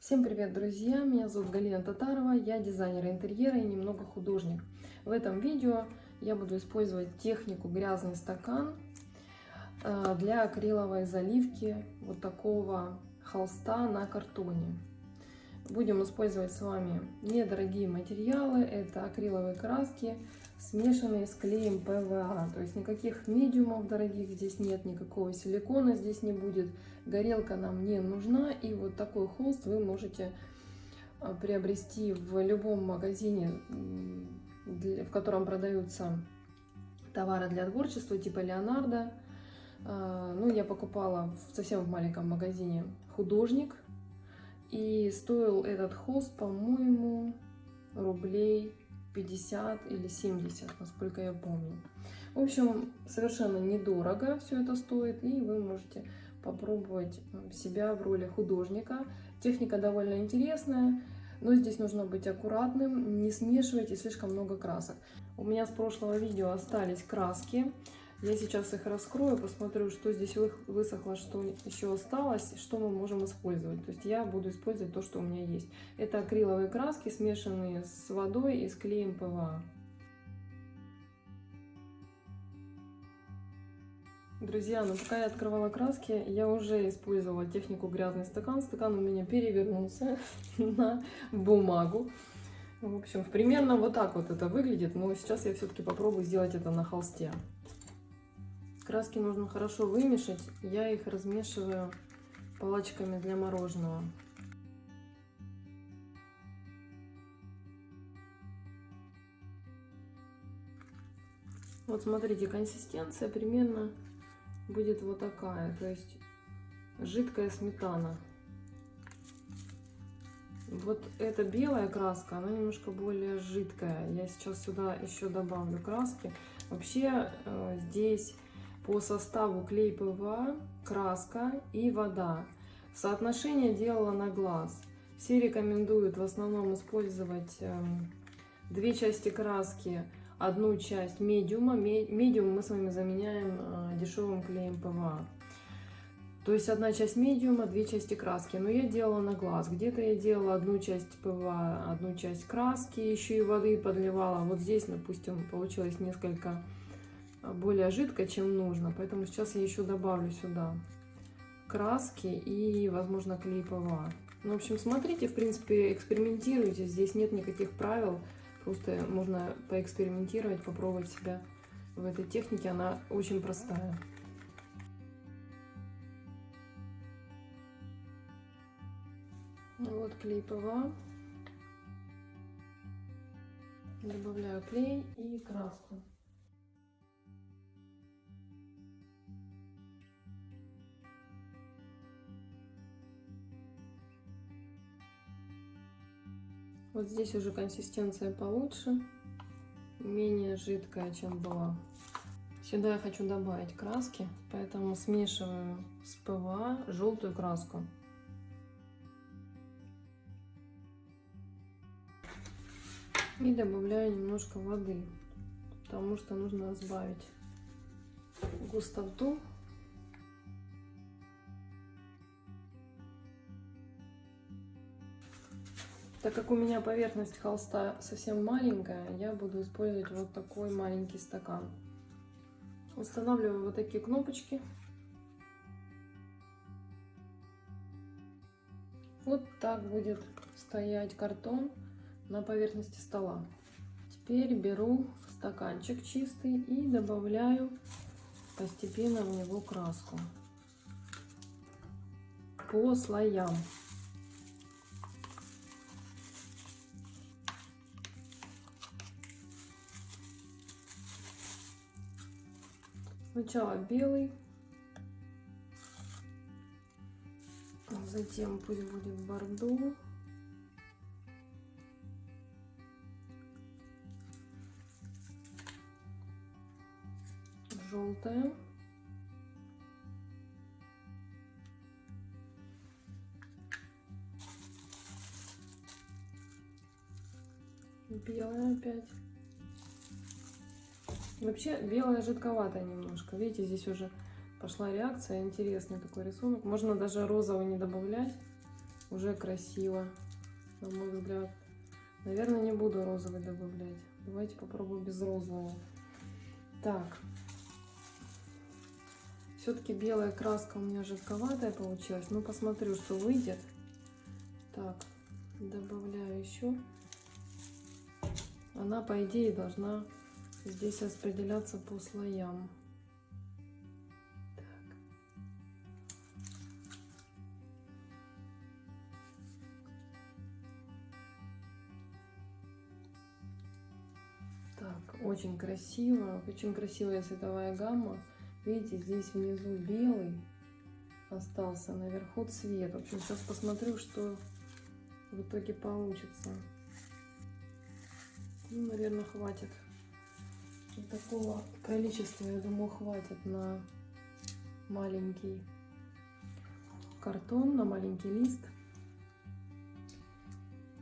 Всем привет, друзья! Меня зовут Галина Татарова, я дизайнер интерьера и немного художник. В этом видео я буду использовать технику грязный стакан э, для акриловой заливки вот такого холста на картоне. Будем использовать с вами недорогие материалы, это акриловые краски, смешанные с клеем ПВА. То есть никаких медиумов дорогих здесь нет, никакого силикона здесь не будет. Горелка нам не нужна. И вот такой холст вы можете а, приобрести в любом магазине, в котором продаются товары для творчества типа Леонардо. А, ну, я покупала в совсем в маленьком магазине художник. И стоил этот холст, по-моему, рублей 50 или 70, насколько я помню. В общем, совершенно недорого все это стоит, и вы можете попробовать себя в роли художника. Техника довольно интересная, но здесь нужно быть аккуратным, не смешивайте слишком много красок. У меня с прошлого видео остались краски, я сейчас их раскрою, посмотрю, что здесь высохло, что еще осталось, что мы можем использовать. То есть я буду использовать то, что у меня есть. Это акриловые краски, смешанные с водой и с клеем ПВА. Друзья, ну пока я открывала краски, я уже использовала технику грязный стакан. Стакан у меня перевернулся на бумагу. В общем, примерно вот так вот это выглядит, но сейчас я все-таки попробую сделать это на холсте. Краски нужно хорошо вымешать. Я их размешиваю палочками для мороженого. Вот смотрите, консистенция примерно будет вот такая. То есть жидкая сметана. Вот эта белая краска, она немножко более жидкая. Я сейчас сюда еще добавлю краски. Вообще э, здесь по составу клей ПВА, краска и вода. Соотношение делала на глаз. Все рекомендуют в основном использовать эм, две части краски, одну часть медиума. Медиум мы с вами заменяем э, дешевым клеем ПВА. То есть одна часть медиума, две части краски. Но я делала на глаз. Где-то я делала одну часть ПВА, одну часть краски, еще и воды подливала. Вот здесь, допустим, получилось несколько более жидкая, чем нужно. Поэтому сейчас я еще добавлю сюда краски и, возможно, клей ПВА. Ну, в общем, смотрите, в принципе, экспериментируйте. Здесь нет никаких правил. Просто можно поэкспериментировать, попробовать себя в этой технике. Она очень простая. Вот клей ПВА. Добавляю клей и краску. Вот здесь уже консистенция получше, менее жидкая, чем была. Сюда я хочу добавить краски, поэтому смешиваю с ПВА желтую краску. И добавляю немножко воды, потому что нужно разбавить густоту Так как у меня поверхность холста совсем маленькая, я буду использовать вот такой маленький стакан. Устанавливаю вот такие кнопочки. Вот так будет стоять картон на поверхности стола. Теперь беру стаканчик чистый и добавляю постепенно в него краску по слоям. Сначала белый, затем пусть будет бордо. Желтая. Белая опять. Вообще белая жидковатая немножко. Видите, здесь уже пошла реакция. Интересный такой рисунок. Можно даже розовый не добавлять. Уже красиво, на мой взгляд. Наверное, не буду розовый добавлять. Давайте попробую без розового. Так. Все-таки белая краска у меня жидковатая получилась. Ну, посмотрю, что выйдет. Так, добавляю еще. Она, по идее, должна здесь распределяться по слоям. Так, очень красиво, очень красивая цветовая гамма. Видите, здесь внизу белый остался, наверху цвет. В общем, сейчас посмотрю, что в итоге получится. Ну, наверное, хватит. Такого количества, я думаю, хватит на маленький картон, на маленький лист.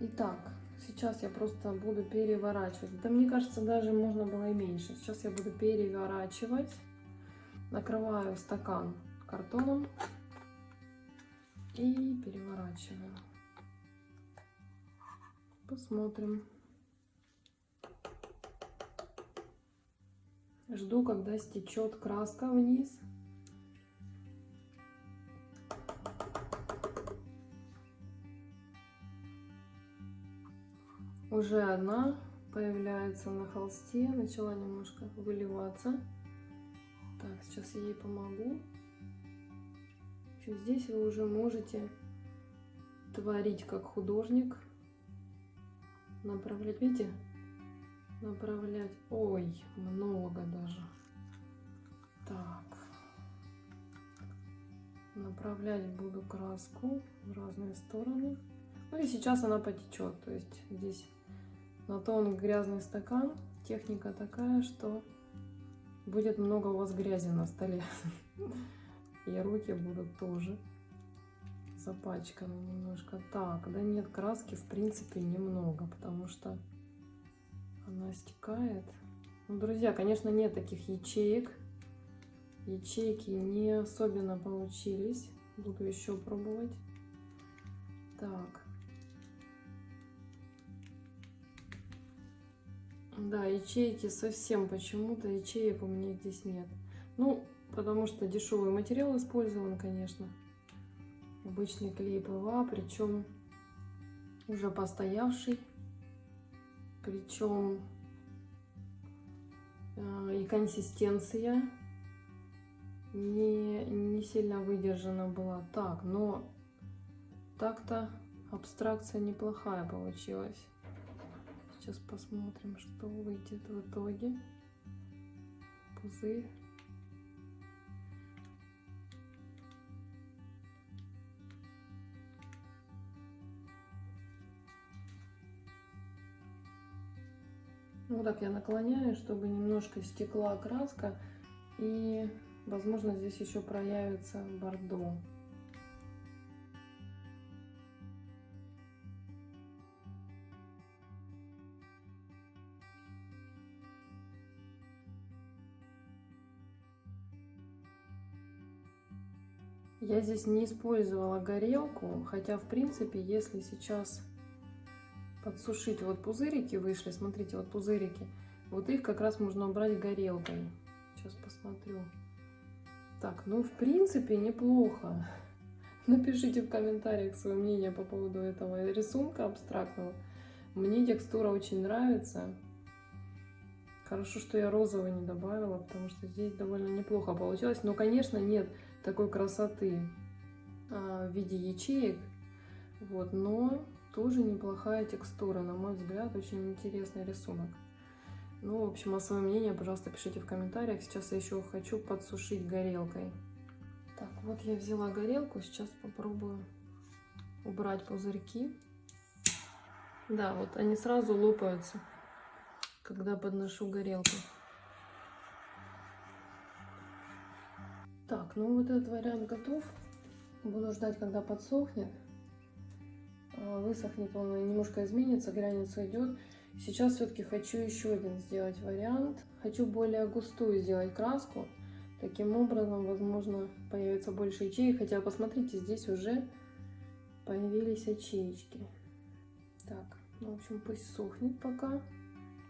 Итак, сейчас я просто буду переворачивать. Это, мне кажется, даже можно было и меньше. Сейчас я буду переворачивать. Накрываю стакан картоном и переворачиваю. Посмотрим. Жду, когда стечет краска вниз. Уже одна появляется на холсте, начала немножко выливаться. Так, сейчас я ей помогу. Здесь вы уже можете творить как художник. Направлять, видите? Направлять. Ой, много даже. Так. Направлять буду краску в разные стороны. Ну и сейчас она потечет. То есть здесь на тон грязный стакан. Техника такая, что будет много у вас грязи на столе. И руки будут тоже запачканы немножко. Так, да нет, краски в принципе немного, потому что стекает. Ну, друзья, конечно, нет таких ячеек. Ячейки не особенно получились. Буду еще пробовать. Так. Да, ячейки совсем почему-то ячеек у меня здесь нет. Ну, потому что дешевый материал использован, конечно. Обычный клей ПВА, причем уже постоявший. Причем и консистенция не, не сильно выдержана была. Так, но так-то абстракция неплохая получилась. Сейчас посмотрим, что выйдет в итоге. Пузырь. Вот так я наклоняю, чтобы немножко стекла краска. И, возможно, здесь еще проявится бордо. Я здесь не использовала горелку, хотя в принципе, если сейчас подсушить, вот пузырики вышли, смотрите, вот пузырики, вот их как раз можно убрать горелкой. Сейчас посмотрю. Так, ну в принципе неплохо. Напишите в комментариях свое мнение по поводу этого рисунка абстрактного. Мне текстура очень нравится. Хорошо, что я розовый не добавила, потому что здесь довольно неплохо получилось. Но, конечно, нет такой красоты а, в виде ячеек. Вот, но тоже неплохая текстура, на мой взгляд, очень интересный рисунок. Ну, в общем, а свое мнение, пожалуйста, пишите в комментариях. Сейчас я еще хочу подсушить горелкой. Так, вот я взяла горелку, сейчас попробую убрать пузырьки. Да, вот они сразу лопаются, когда подношу горелку. Так, ну вот этот вариант готов. Буду ждать, когда подсохнет. А, высохнет он немножко изменится, глянец уйдет. Сейчас все-таки хочу еще один сделать вариант. Хочу более густую сделать краску. Таким образом, возможно, появится больше ячеек. Хотя, посмотрите, здесь уже появились ячеечки. Так, ну, в общем, пусть сохнет пока.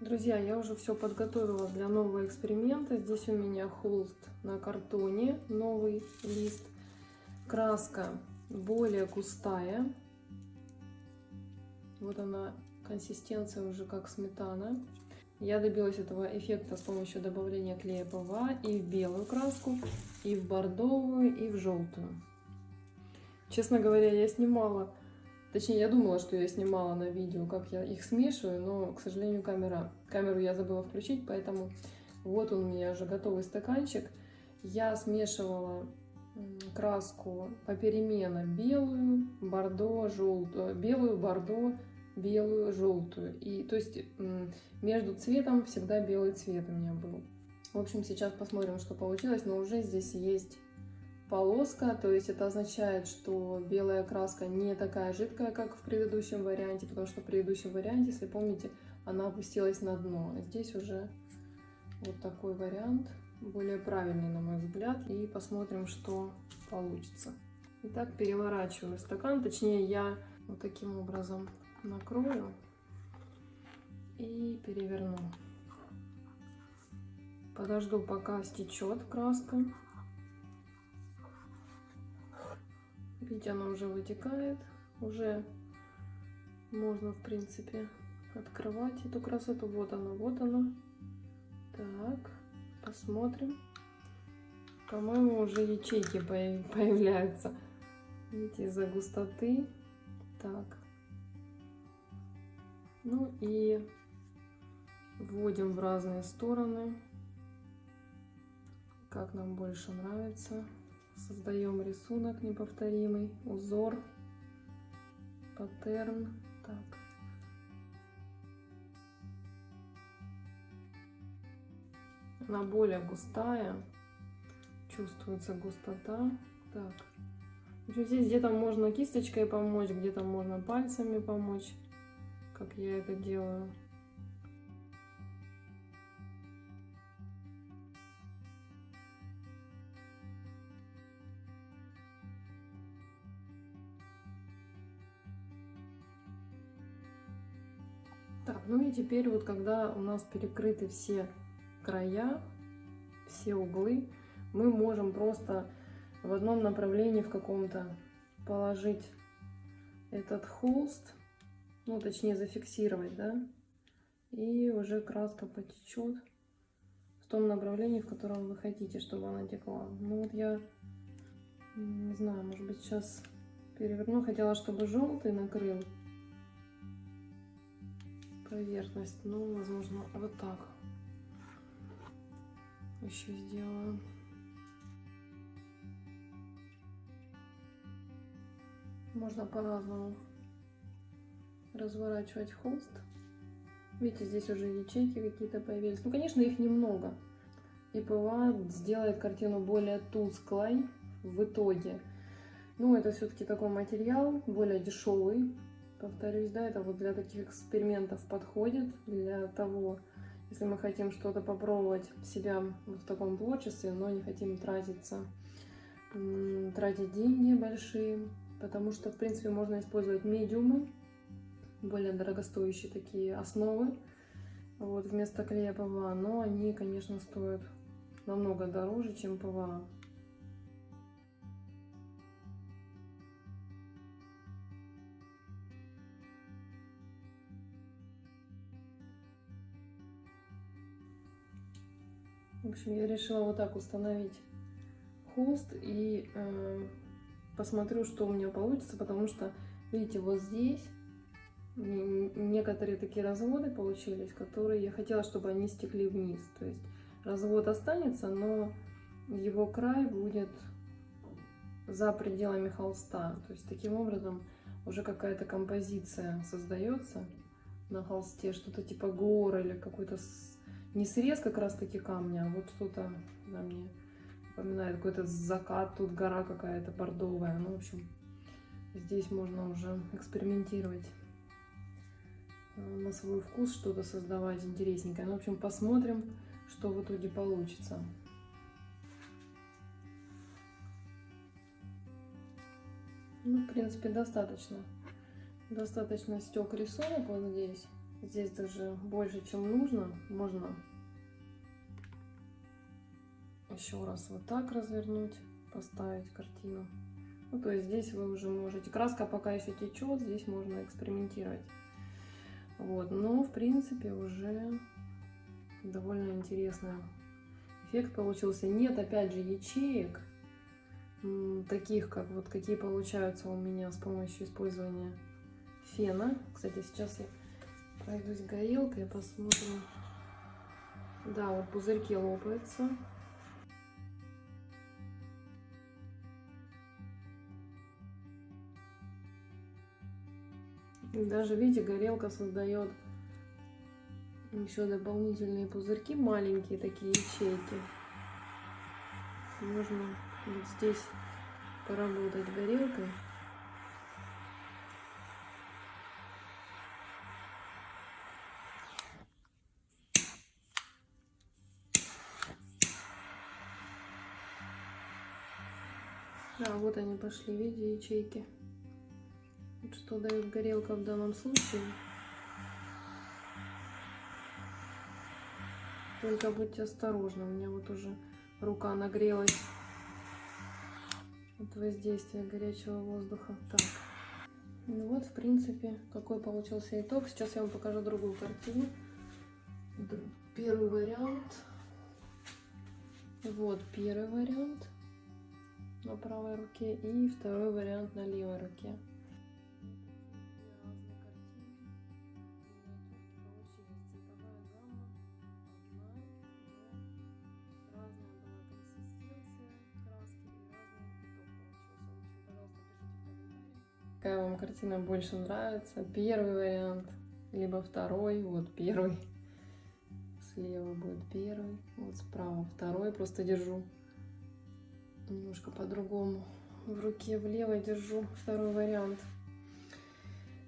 Друзья, я уже все подготовила для нового эксперимента. Здесь у меня холст на картоне, новый лист. Краска более густая. Вот она, консистенция уже как сметана. Я добилась этого эффекта с помощью добавления клея ПВА и в белую краску, и в бордовую, и в желтую. Честно говоря, я снимала, точнее, я думала, что я снимала на видео, как я их смешиваю, но, к сожалению, камера, камеру я забыла включить, поэтому вот он у меня уже готовый стаканчик. Я смешивала краску попеременно белую, бордо, желтую, белую, бордо, белую, желтую. И то есть между цветом всегда белый цвет у меня был. В общем, сейчас посмотрим, что получилось, но уже здесь есть полоска, то есть это означает, что белая краска не такая жидкая, как в предыдущем варианте, потому что в предыдущем варианте, если помните, она опустилась на дно. Здесь уже вот такой вариант, более правильный, на мой взгляд, и посмотрим, что получится. Итак, переворачиваю стакан, точнее я вот таким образом накрою и переверну. Подожду, пока стечет краска. Видите, она уже вытекает. Уже можно, в принципе, открывать эту красоту. Вот она, вот она. Так, посмотрим. По-моему, уже ячейки появляются. Видите, из-за густоты. Так. Ну и вводим в разные стороны, как нам больше нравится. Создаем рисунок неповторимый, узор, паттерн. Так. Она более густая, чувствуется густота. Так. Здесь где-то можно кисточкой помочь, где-то можно пальцами помочь как я это делаю. Так, ну и теперь вот когда у нас перекрыты все края, все углы, мы можем просто в одном направлении в каком-то положить этот холст ну, точнее, зафиксировать, да, и уже краска потечет в том направлении, в котором вы хотите, чтобы она текла. Ну, вот я, не знаю, может быть, сейчас переверну. Хотела, чтобы желтый накрыл поверхность, но, возможно, вот так еще сделаю. Можно по-разному разворачивать холст. Видите, здесь уже ячейки какие-то появились. Ну, конечно, их немного. И ПВА сделает картину более тусклой в итоге. Ну, это все-таки такой материал, более дешевый. Повторюсь, да, это вот для таких экспериментов подходит. Для того, если мы хотим что-то попробовать себя в таком творчестве, но не хотим тратиться, тратить деньги большие. Потому что, в принципе, можно использовать медиумы более дорогостоящие такие основы вот, вместо клея ПВА, но они, конечно, стоят намного дороже, чем ПВА. В общем, я решила вот так установить холст и э, посмотрю, что у меня получится, потому что, видите, вот здесь некоторые такие разводы получились, которые я хотела, чтобы они стекли вниз. То есть развод останется, но его край будет за пределами холста. То есть таким образом уже какая-то композиция создается на холсте, что-то типа гор или какой-то не срез как раз таки камня, а вот что-то на мне напоминает какой-то закат, тут гора какая-то бордовая. Ну, в общем, здесь можно уже экспериментировать. Э, на свой вкус что-то создавать интересненькое. Ну, в общем, посмотрим, что в итоге получится. Ну, в принципе, достаточно. Достаточно стек рисунок вот здесь. Здесь даже больше, чем нужно. Можно еще раз вот так развернуть, поставить картину. Ну, то есть здесь вы уже можете... Краска пока еще течет, здесь можно экспериментировать. Вот, но в принципе уже довольно интересный эффект получился. Нет, опять же, ячеек, таких, как вот какие получаются у меня с помощью использования фена. Кстати, сейчас я пройдусь горелкой, посмотрим. Да, вот пузырьки лопаются. Даже, видите, горелка создает еще дополнительные пузырьки, маленькие такие ячейки. Можно вот здесь поработать горелкой. Вот они пошли, видите, ячейки. Вот что дает горелка в данном случае. Только будьте осторожны, у меня вот уже рука нагрелась от воздействия горячего воздуха. Так, ну вот, в принципе, какой получился итог. Сейчас я вам покажу другую картину. Первый вариант. Вот первый вариант на правой руке и второй вариант на левой руке. какая вам картина больше нравится. Первый вариант, либо второй, вот первый. Слева будет первый, вот справа второй. Просто держу немножко по-другому. В руке в левой держу второй вариант.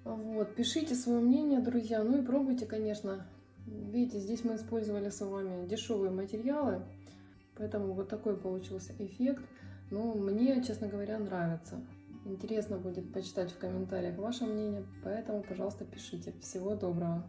Вот, пишите свое мнение, друзья. Ну и пробуйте, конечно. Видите, здесь мы использовали с вами дешевые материалы. Поэтому вот такой получился эффект. Но мне, честно говоря, нравится. Интересно будет почитать в комментариях ваше мнение, поэтому, пожалуйста, пишите. Всего доброго!